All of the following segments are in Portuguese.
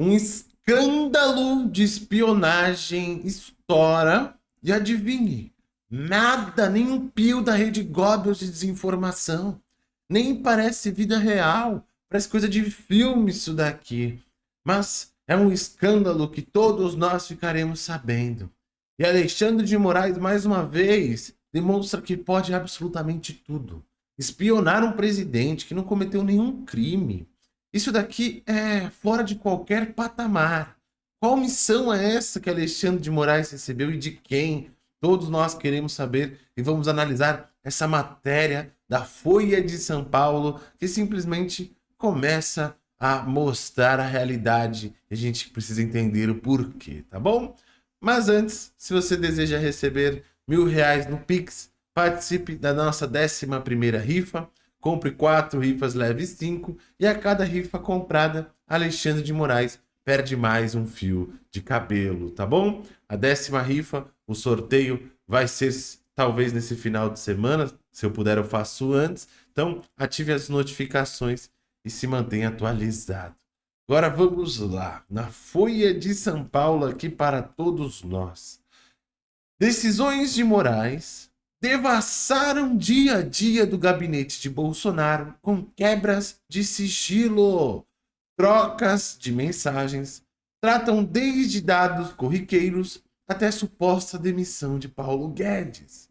Um escândalo de espionagem estoura e adivinhe, nada, nem um pio da rede Goebbels de desinformação. Nem parece vida real, parece coisa de filme isso daqui. Mas é um escândalo que todos nós ficaremos sabendo. E Alexandre de Moraes, mais uma vez, demonstra que pode absolutamente tudo. Espionar um presidente que não cometeu nenhum crime. Isso daqui é fora de qualquer patamar. Qual missão é essa que Alexandre de Moraes recebeu e de quem? Todos nós queremos saber e vamos analisar essa matéria da Folha de São Paulo que simplesmente começa a mostrar a realidade e a gente precisa entender o porquê, tá bom? Mas antes, se você deseja receber mil reais no Pix, participe da nossa 11 rifa, compre quatro rifas, leve cinco, e a cada rifa comprada, Alexandre de Moraes perde mais um fio de cabelo, tá bom? A décima rifa, o sorteio vai ser talvez nesse final de semana, se eu puder eu faço antes, então ative as notificações e se mantenha atualizado. Agora vamos lá, na Folha de São Paulo aqui para todos nós. Decisões de Moraes devassaram dia a dia do gabinete de Bolsonaro com quebras de sigilo, trocas de mensagens, tratam desde dados corriqueiros até suposta demissão de Paulo Guedes.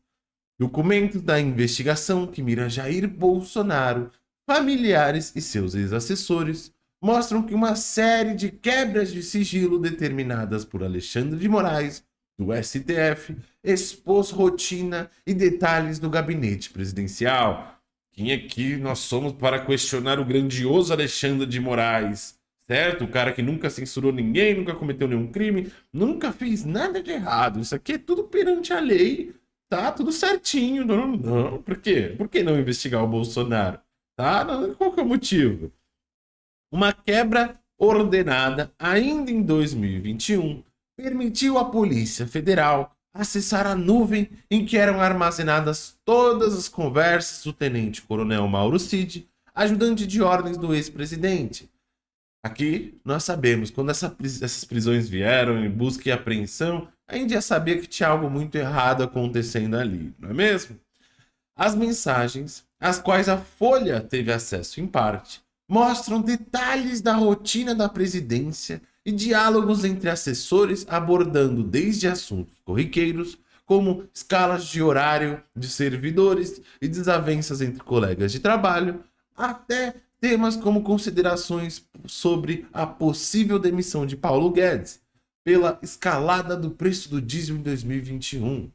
Documentos da investigação que mira Jair Bolsonaro, familiares e seus ex-assessores mostram que uma série de quebras de sigilo determinadas por Alexandre de Moraes do STF expôs rotina e detalhes do gabinete presidencial. Quem aqui nós somos para questionar o grandioso Alexandre de Moraes, certo? O cara que nunca censurou ninguém, nunca cometeu nenhum crime, nunca fez nada de errado. Isso aqui é tudo perante a lei, tá? Tudo certinho. Não, não. Por quê? Por que não investigar o Bolsonaro? Tá? Não, qual que é o motivo? Uma quebra ordenada ainda em 2021 permitiu à Polícia Federal acessar a nuvem em que eram armazenadas todas as conversas do tenente-coronel Mauro Cid, ajudante de ordens do ex-presidente. Aqui, nós sabemos, quando essa, essas prisões vieram em busca e apreensão, a gente já sabia que tinha algo muito errado acontecendo ali, não é mesmo? As mensagens, às quais a Folha teve acesso em parte, mostram detalhes da rotina da presidência e diálogos entre assessores abordando desde assuntos corriqueiros, como escalas de horário de servidores e desavenças entre colegas de trabalho, até temas como considerações sobre a possível demissão de Paulo Guedes pela escalada do preço do diesel em 2021.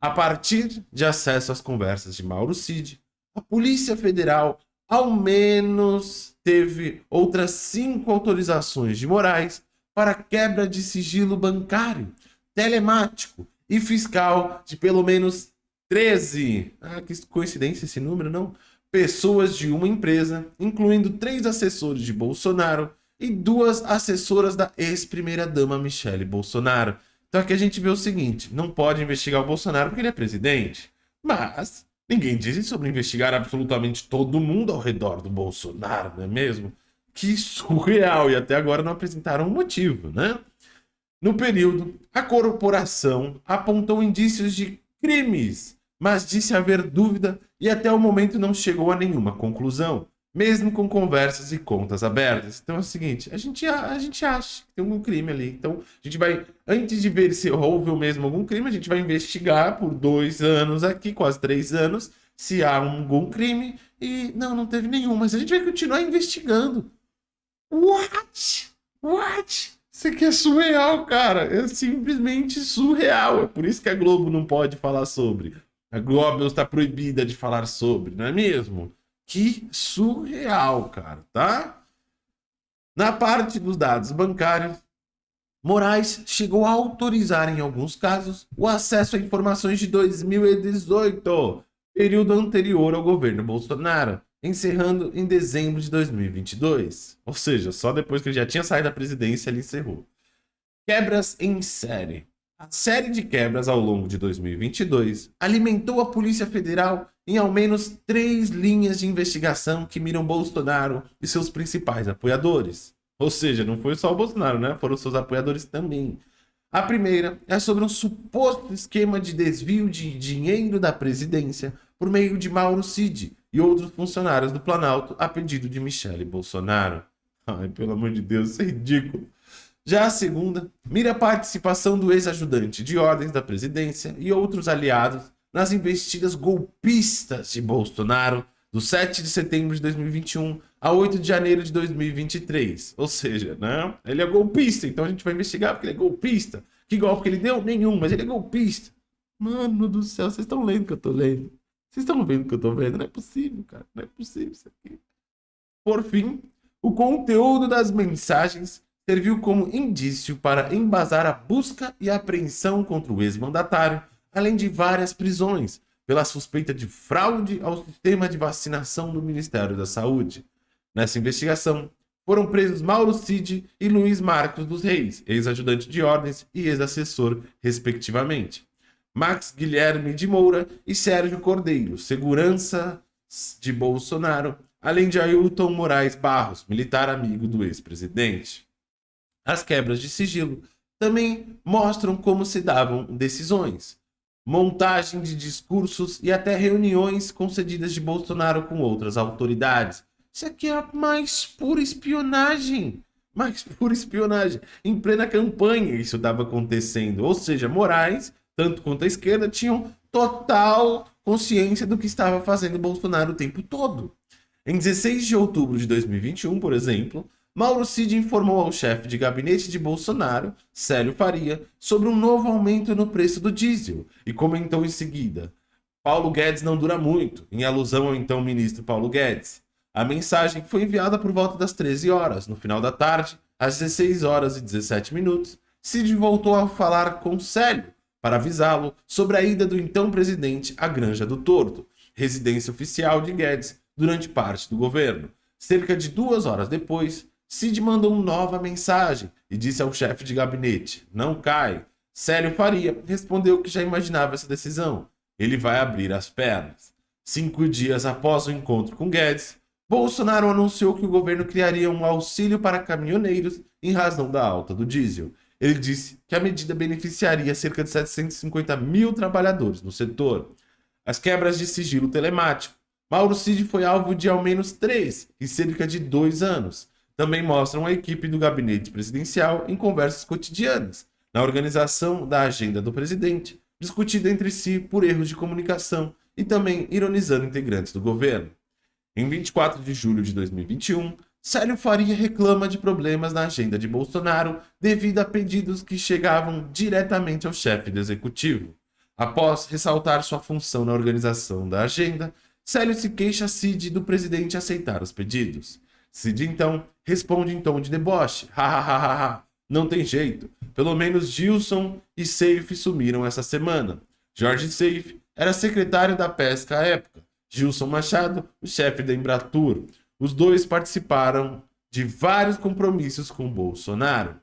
A partir de acesso às conversas de Mauro Cid, a Polícia Federal ao menos teve outras cinco autorizações de Moraes para quebra de sigilo bancário, telemático e fiscal de pelo menos 13, ah, que coincidência esse número, não? Pessoas de uma empresa, incluindo três assessores de Bolsonaro e duas assessoras da ex-primeira-dama Michele Bolsonaro. Então aqui a gente vê o seguinte, não pode investigar o Bolsonaro porque ele é presidente, mas Ninguém diz sobre investigar absolutamente todo mundo ao redor do Bolsonaro, não é mesmo? Que surreal, e até agora não apresentaram um motivo, né? No período, a corporação apontou indícios de crimes, mas disse haver dúvida e até o momento não chegou a nenhuma conclusão mesmo com conversas e contas abertas. Então é o seguinte, a gente, a, gente acha que tem algum crime ali. Então a gente vai, antes de ver se houve mesmo algum crime, a gente vai investigar por dois anos aqui, quase três anos, se há algum crime. E não, não teve nenhum, mas a gente vai continuar investigando. What? What? Isso aqui é surreal, cara. É simplesmente surreal. É por isso que a Globo não pode falar sobre. A Globo está proibida de falar sobre, não é mesmo? Que surreal, cara, tá? Na parte dos dados bancários, Moraes chegou a autorizar, em alguns casos, o acesso a informações de 2018, período anterior ao governo Bolsonaro, encerrando em dezembro de 2022. Ou seja, só depois que ele já tinha saído da presidência, ele encerrou. Quebras em série. A série de quebras ao longo de 2022 alimentou a Polícia Federal em ao menos três linhas de investigação que miram Bolsonaro e seus principais apoiadores. Ou seja, não foi só o Bolsonaro, né? Foram seus apoiadores também. A primeira é sobre um suposto esquema de desvio de dinheiro da presidência por meio de Mauro Cid e outros funcionários do Planalto a pedido de Michele Bolsonaro. Ai, pelo amor de Deus, isso é ridículo. Já a segunda mira a participação do ex-ajudante de ordens da presidência e outros aliados nas investidas golpistas de Bolsonaro do 7 de setembro de 2021 a 8 de janeiro de 2023. Ou seja, né? ele é golpista, então a gente vai investigar porque ele é golpista. Que golpe que ele deu? Nenhum, mas ele é golpista. Mano do céu, vocês estão lendo o que eu tô lendo? Vocês estão vendo o que eu tô vendo? Não é possível, cara. Não é possível isso aqui. Por fim, o conteúdo das mensagens serviu como indício para embasar a busca e apreensão contra o ex-mandatário, além de várias prisões, pela suspeita de fraude ao sistema de vacinação do Ministério da Saúde. Nessa investigação, foram presos Mauro Cid e Luiz Marcos dos Reis, ex-ajudante de ordens e ex-assessor, respectivamente. Max Guilherme de Moura e Sérgio Cordeiro, segurança de Bolsonaro, além de Ailton Moraes Barros, militar amigo do ex-presidente. As quebras de sigilo também mostram como se davam decisões, montagem de discursos e até reuniões concedidas de Bolsonaro com outras autoridades. Isso aqui é a mais pura espionagem. Mais pura espionagem. Em plena campanha isso estava acontecendo. Ou seja, Moraes, tanto quanto a esquerda, tinham total consciência do que estava fazendo Bolsonaro o tempo todo. Em 16 de outubro de 2021, por exemplo, Mauro Cid informou ao chefe de gabinete de Bolsonaro, Célio Faria, sobre um novo aumento no preço do diesel e comentou em seguida: Paulo Guedes não dura muito, em alusão ao então ministro Paulo Guedes. A mensagem foi enviada por volta das 13 horas. No final da tarde, às 16 horas e 17 minutos, Cid voltou a falar com Célio para avisá-lo sobre a ida do então presidente à Granja do Torto, residência oficial de Guedes durante parte do governo. Cerca de duas horas depois, Cid mandou nova mensagem e disse ao chefe de gabinete: Não cai. Célio Faria respondeu que já imaginava essa decisão. Ele vai abrir as pernas. Cinco dias após o encontro com Guedes, Bolsonaro anunciou que o governo criaria um auxílio para caminhoneiros em razão da alta do diesel. Ele disse que a medida beneficiaria cerca de 750 mil trabalhadores no setor. As quebras de sigilo telemático. Mauro Cid foi alvo de ao menos três em cerca de dois anos também mostram a equipe do gabinete presidencial em conversas cotidianas, na organização da agenda do presidente, discutida entre si por erros de comunicação e também ironizando integrantes do governo. Em 24 de julho de 2021, Célio Faria reclama de problemas na agenda de Bolsonaro devido a pedidos que chegavam diretamente ao chefe do executivo. Após ressaltar sua função na organização da agenda, Célio se queixa Cid do presidente aceitar os pedidos. Cid então responde em tom de deboche. Hahaha, não tem jeito. Pelo menos Gilson e Seif sumiram essa semana. Jorge Seif era secretário da pesca à época. Gilson Machado, o chefe da Embratur. Os dois participaram de vários compromissos com Bolsonaro.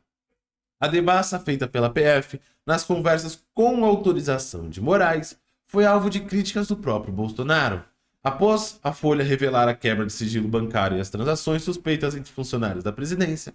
A devassa feita pela PF nas conversas com autorização de Moraes foi alvo de críticas do próprio Bolsonaro. Após a Folha revelar a quebra de sigilo bancário e as transações suspeitas entre funcionários da presidência,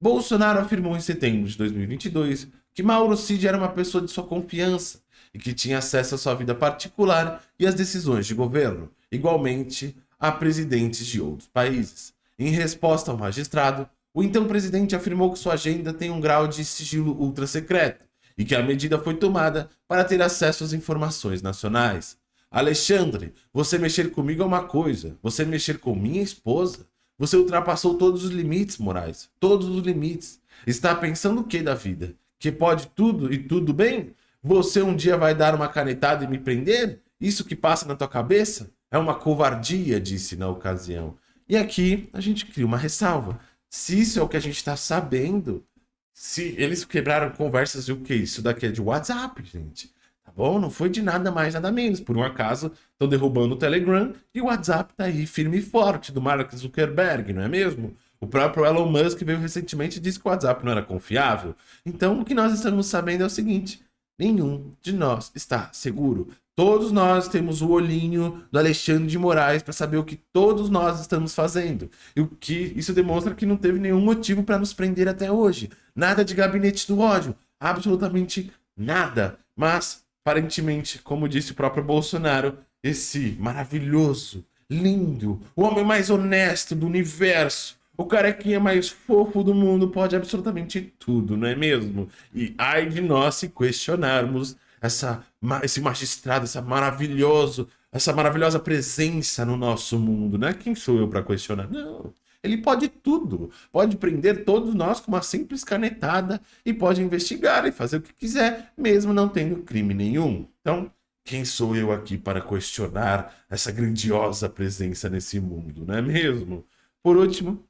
Bolsonaro afirmou em setembro de 2022 que Mauro Cid era uma pessoa de sua confiança e que tinha acesso à sua vida particular e às decisões de governo, igualmente a presidentes de outros países. Em resposta ao magistrado, o então presidente afirmou que sua agenda tem um grau de sigilo ultra secreto e que a medida foi tomada para ter acesso às informações nacionais. Alexandre, você mexer comigo é uma coisa, você mexer com minha esposa, você ultrapassou todos os limites, Moraes, todos os limites. Está pensando o que da vida? Que pode tudo e tudo bem? Você um dia vai dar uma canetada e me prender? Isso que passa na tua cabeça? É uma covardia, disse na ocasião. E aqui a gente cria uma ressalva. Se isso é o que a gente está sabendo, se eles quebraram conversas e o que? Isso daqui é de WhatsApp, gente. Bom? Não foi de nada mais, nada menos. Por um acaso, estão derrubando o Telegram e o WhatsApp tá aí firme e forte do Mark Zuckerberg, não é mesmo? O próprio Elon Musk veio recentemente e disse que o WhatsApp não era confiável. Então, o que nós estamos sabendo é o seguinte: nenhum de nós está seguro. Todos nós temos o olhinho do Alexandre de Moraes para saber o que todos nós estamos fazendo. E o que isso demonstra que não teve nenhum motivo para nos prender até hoje. Nada de gabinete do ódio, absolutamente nada. Mas aparentemente, como disse o próprio Bolsonaro, esse maravilhoso, lindo, o homem mais honesto do universo, o carequinha mais fofo do mundo pode absolutamente tudo, não é mesmo? E ai de nós se questionarmos essa, esse magistrado, essa maravilhoso, essa maravilhosa presença no nosso mundo, né? Quem sou eu para questionar? Não. Ele pode tudo. Pode prender todos nós com uma simples canetada e pode investigar e fazer o que quiser, mesmo não tendo crime nenhum. Então, quem sou eu aqui para questionar essa grandiosa presença nesse mundo, não é mesmo? Por último,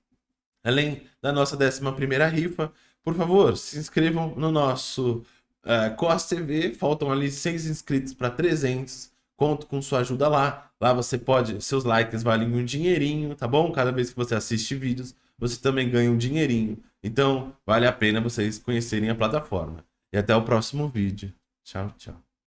além da nossa 11 rifa, por favor, se inscrevam no nosso uh, COS TV. Faltam ali 6 inscritos para 300. Conto com sua ajuda lá. Lá você pode, seus likes valem um dinheirinho, tá bom? Cada vez que você assiste vídeos, você também ganha um dinheirinho. Então, vale a pena vocês conhecerem a plataforma. E até o próximo vídeo. Tchau, tchau.